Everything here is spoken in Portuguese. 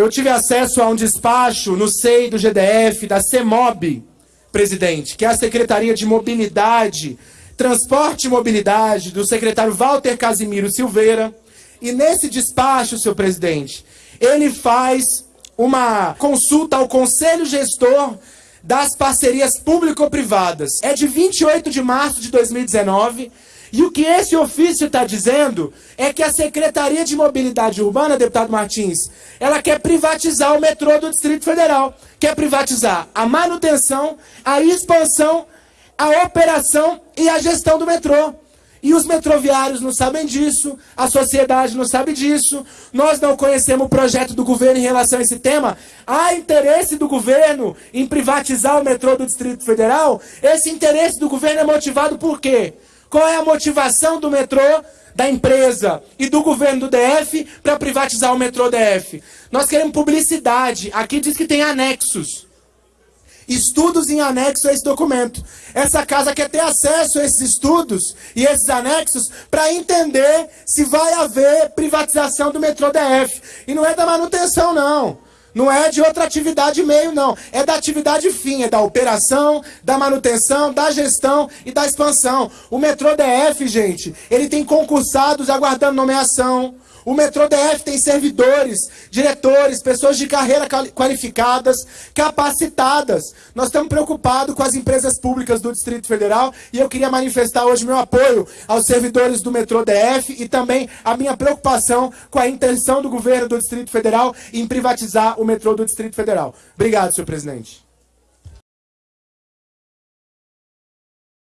eu tive acesso a um despacho no SEI do GDF, da CEMOB, presidente, que é a Secretaria de Mobilidade, Transporte e Mobilidade, do secretário Walter Casimiro Silveira. E nesse despacho, senhor presidente, ele faz uma consulta ao Conselho Gestor das Parcerias Público-Privadas. É de 28 de março de 2019 e o que esse ofício está dizendo é que a Secretaria de Mobilidade Urbana, deputado Martins, ela quer privatizar o metrô do Distrito Federal. Quer privatizar a manutenção, a expansão, a operação e a gestão do metrô. E os metroviários não sabem disso, a sociedade não sabe disso, nós não conhecemos o projeto do governo em relação a esse tema. Há interesse do governo em privatizar o metrô do Distrito Federal? Esse interesse do governo é motivado por quê? Qual é a motivação do metrô, da empresa e do governo do DF para privatizar o metrô DF? Nós queremos publicidade. Aqui diz que tem anexos. Estudos em anexo a esse documento. Essa casa quer ter acesso a esses estudos e esses anexos para entender se vai haver privatização do metrô DF. E não é da manutenção, não. Não é de outra atividade meio, não. É da atividade fim, é da operação, da manutenção, da gestão e da expansão. O metrô DF, gente, ele tem concursados aguardando nomeação. O metrô DF tem servidores, diretores, pessoas de carreira qualificadas, capacitadas. Nós estamos preocupados com as empresas públicas do Distrito Federal e eu queria manifestar hoje meu apoio aos servidores do metrô DF e também a minha preocupação com a intenção do governo do Distrito Federal em privatizar o metrô do Distrito Federal. Obrigado, senhor presidente.